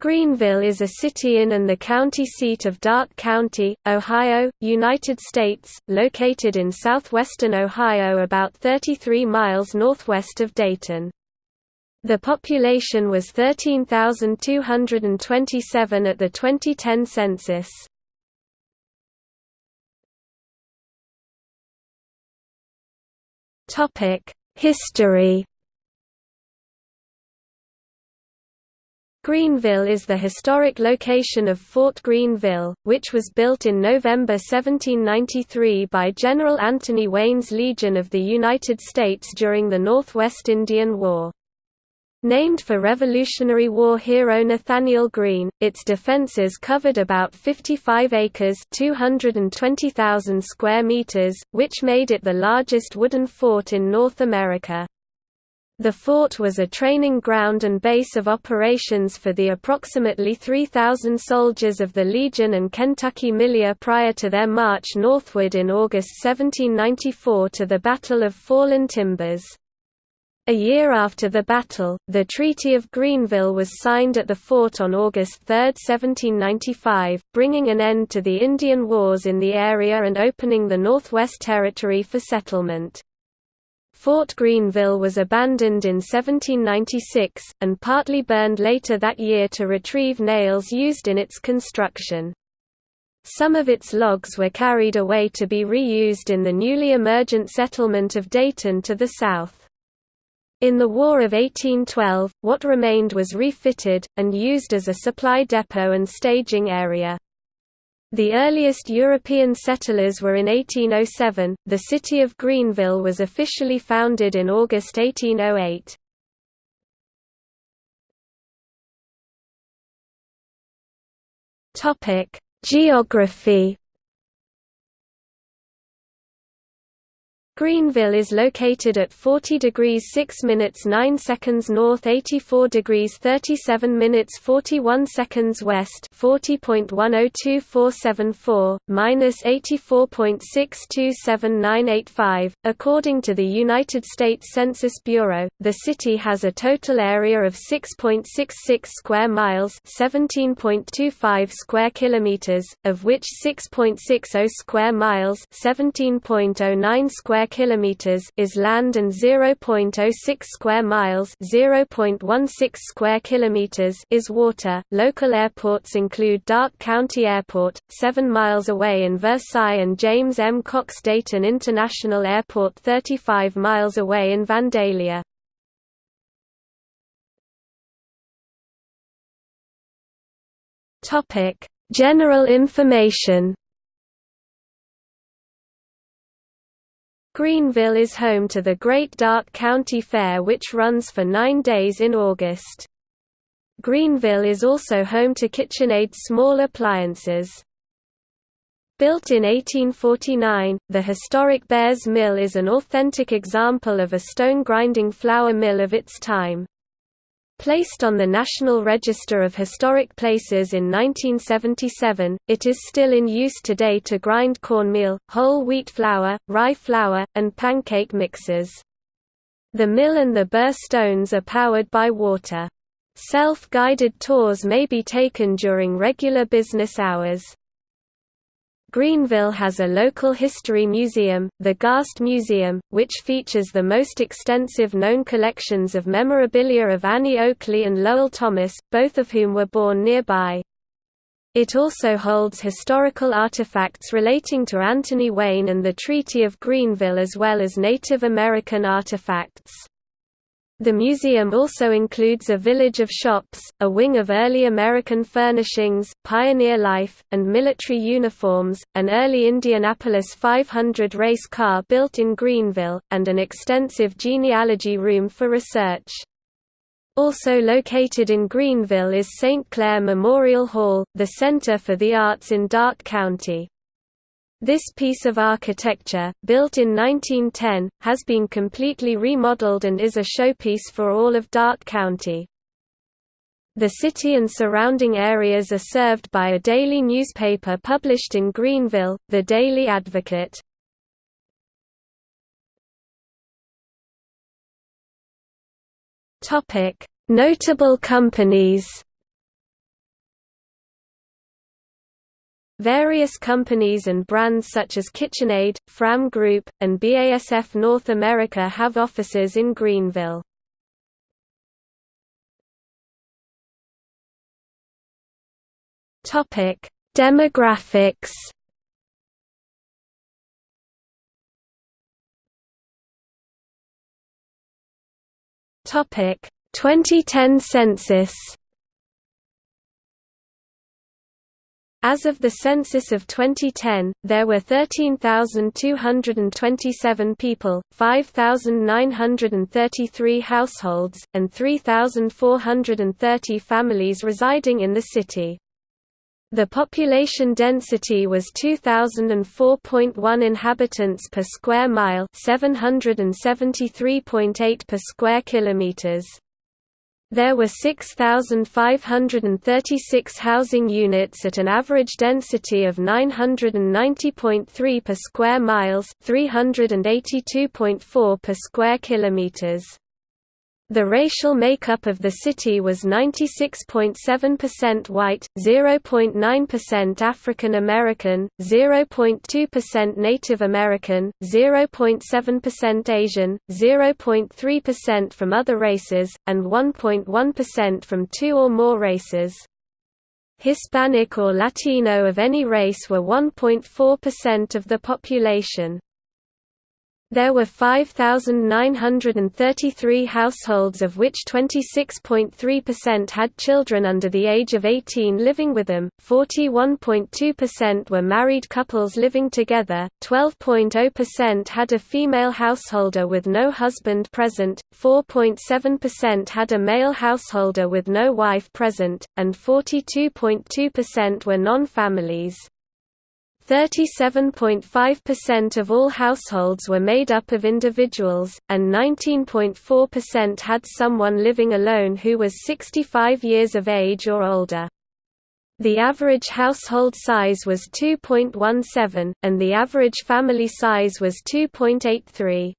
Greenville is a city in and the county seat of Darke County, Ohio, United States, located in southwestern Ohio about 33 miles northwest of Dayton. The population was 13,227 at the 2010 census. History Greenville is the historic location of Fort Greenville, which was built in November 1793 by General Anthony Wayne's Legion of the United States during the Northwest Indian War. Named for Revolutionary War hero Nathanael Greene, its defenses covered about 55 acres 220,000 square meters, which made it the largest wooden fort in North America. The fort was a training ground and base of operations for the approximately 3,000 soldiers of the Legion and Kentucky Militia prior to their march northward in August 1794 to the Battle of Fallen Timbers. A year after the battle, the Treaty of Greenville was signed at the fort on August 3, 1795, bringing an end to the Indian Wars in the area and opening the Northwest Territory for settlement. Fort Greenville was abandoned in 1796, and partly burned later that year to retrieve nails used in its construction. Some of its logs were carried away to be reused in the newly emergent settlement of Dayton to the south. In the War of 1812, what remained was refitted, and used as a supply depot and staging area. The earliest European settlers were in 1807. The city of Greenville was officially founded in August 1808. Topic: Geography Greenville is located at 40 degrees 6 minutes 9 seconds north 84 degrees 37 minutes 41 seconds west 40.102474, minus 84.627985. According to the United States Census Bureau, the city has a total area of 6.66 square miles 17.25 square kilometers, of which 6.60 square miles 17.09 square kilometers is land and 0.06 square miles, 0.16 square kilometers is water. Local airports include Darke County Airport, 7 miles away in Versailles and James M. Cox Dayton International Airport 35 miles away in Vandalia. Topic: General information Greenville is home to the Great Darke County Fair which runs for nine days in August. Greenville is also home to KitchenAid small appliances. Built in 1849, the historic Bears Mill is an authentic example of a stone grinding flour mill of its time. Placed on the National Register of Historic Places in 1977, it is still in use today to grind cornmeal, whole wheat flour, rye flour, and pancake mixes. The mill and the burr stones are powered by water. Self-guided tours may be taken during regular business hours. Greenville has a local history museum, the Garst Museum, which features the most extensive known collections of memorabilia of Annie Oakley and Lowell Thomas, both of whom were born nearby. It also holds historical artifacts relating to Anthony Wayne and the Treaty of Greenville as well as Native American artifacts. The museum also includes a village of shops, a wing of early American furnishings, pioneer life, and military uniforms, an early Indianapolis 500 race car built in Greenville, and an extensive genealogy room for research. Also located in Greenville is St. Clair Memorial Hall, the Center for the Arts in Darke County. This piece of architecture, built in 1910, has been completely remodeled and is a showpiece for all of Darke County. The city and surrounding areas are served by a daily newspaper published in Greenville, the Daily Advocate. Notable companies Various companies and brands such as KitchenAid, Fram Group, and BASF North America have offices in Greenville. Demographics Topic 2010 census As of the census of 2010, there were 13,227 people, 5,933 households, and 3,430 families residing in the city. The population density was 2004.1 inhabitants per square mile, 773.8 per square kilometers. There were 6,536 housing units at an average density of 990.3 per square miles, 382.4 per square kilometers. The racial makeup of the city was 96.7% white, 0.9% African American, 0.2% Native American, 0.7% Asian, 0.3% from other races, and 1.1% from two or more races. Hispanic or Latino of any race were 1.4% of the population. There were 5,933 households of which 26.3% had children under the age of 18 living with them, 41.2% were married couples living together, 12.0% had a female householder with no husband present, 4.7% had a male householder with no wife present, and 42.2% were non-families. 37.5% of all households were made up of individuals, and 19.4% had someone living alone who was 65 years of age or older. The average household size was 2.17, and the average family size was 2.83.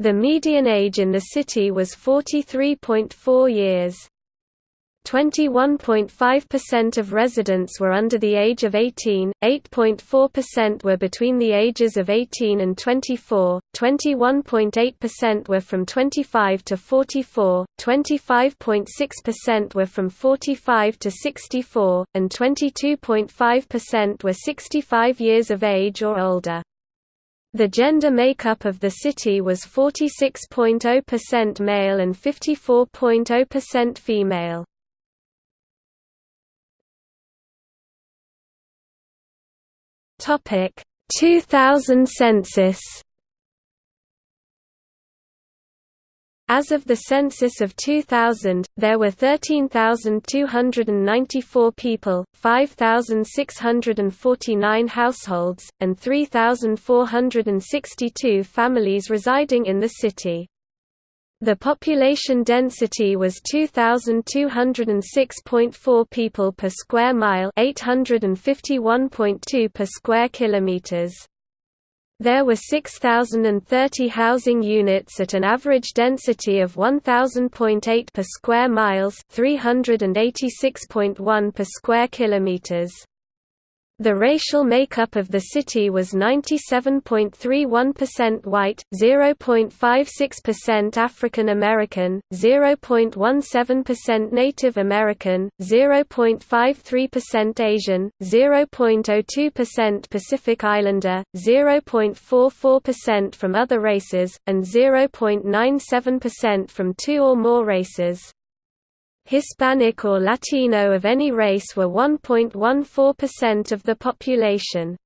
The median age in the city was 43.4 years. 21.5% of residents were under the age of 18, 8.4% were between the ages of 18 and 24, 21.8% were from 25 to 44, 25.6% were from 45 to 64, and 22.5% were 65 years of age or older. The gender makeup of the city was 46.0% male and 54.0% female. Topic 2000 census As of the census of 2000, there were 13,294 people, 5,649 households, and 3,462 families residing in the city. The population density was 2206.4 people per square mile, 851.2 per square kilometers. There were 6030 housing units at an average density of 1000.8 per square miles, 386.1 per square kilometers. The racial makeup of the city was 97.31% white, 0.56% African American, 0.17% Native American, 0.53% Asian, 0.02% Pacific Islander, 0.44% from other races, and 0.97% from two or more races. Hispanic or Latino of any race were 1.14% of the population.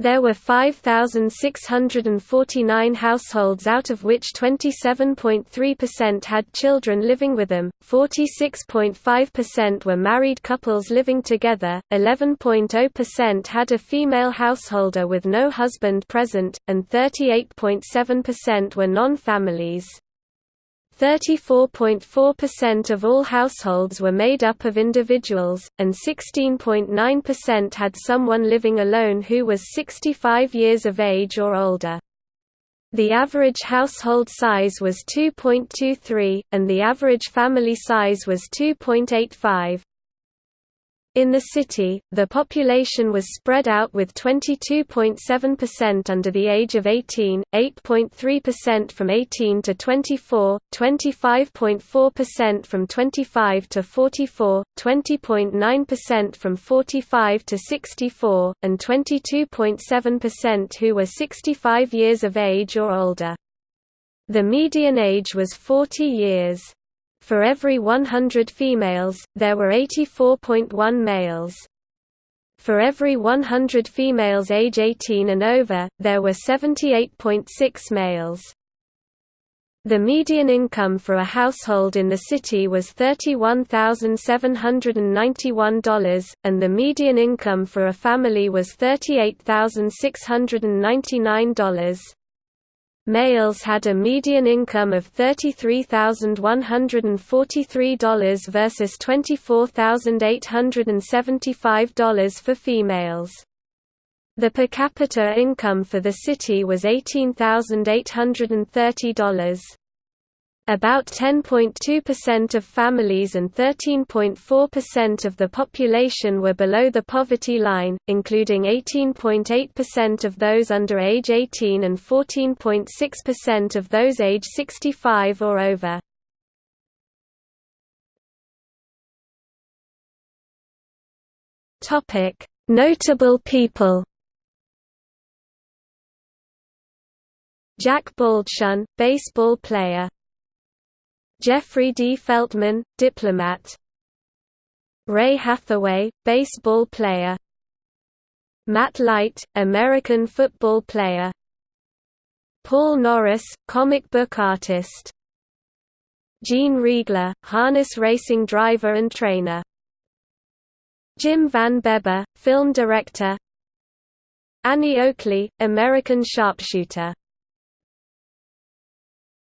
There were 5,649 households out of which 27.3% had children living with them, 46.5% were married couples living together, 11.0% had a female householder with no husband present, and 38.7% were non-families. 34.4% of all households were made up of individuals, and 16.9% had someone living alone who was 65 years of age or older. The average household size was 2.23, and the average family size was 2.85. In the city, the population was spread out with 22.7% under the age of 18, 8.3% from 18 to 24, 25.4% from 25 to 44, 20.9% from 45 to 64, and 22.7% who were 65 years of age or older. The median age was 40 years. For every 100 females, there were 84.1 males. For every 100 females age 18 and over, there were 78.6 males. The median income for a household in the city was $31,791, and the median income for a family was $38,699. Males had a median income of $33,143 versus $24,875 for females. The per capita income for the city was $18,830. About 10.2% of families and 13.4% of the population were below the poverty line, including 18.8% of those under age 18 and 14.6% of those age 65 or over. Notable people Jack Baldschun, baseball player Jeffrey D. Feltman, diplomat. Ray Hathaway, baseball player. Matt Light, American football player. Paul Norris, comic book artist. Gene Riegle, harness racing driver and trainer. Jim Van Bebber, film director. Annie Oakley, American sharpshooter